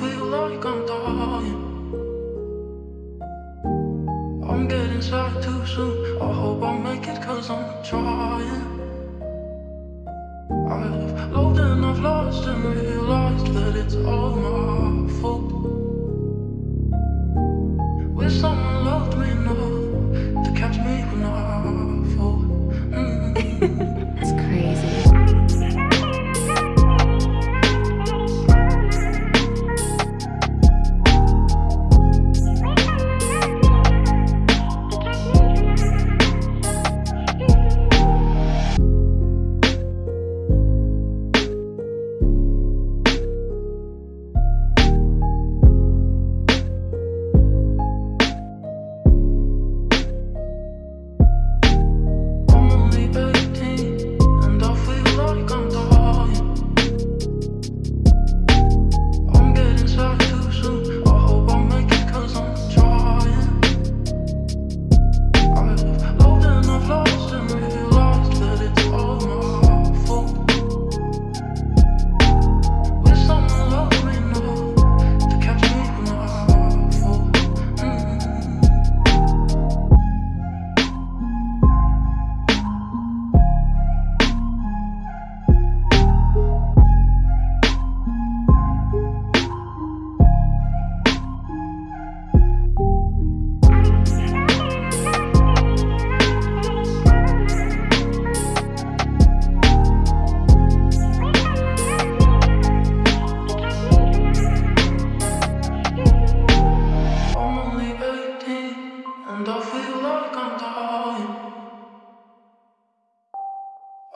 feel like I'm dying I'm getting sad too soon. I hope I make it cause I'm trying. I've loved and I've lost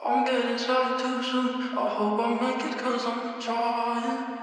I'm getting started too soon. I hope I make it cause I'm trying.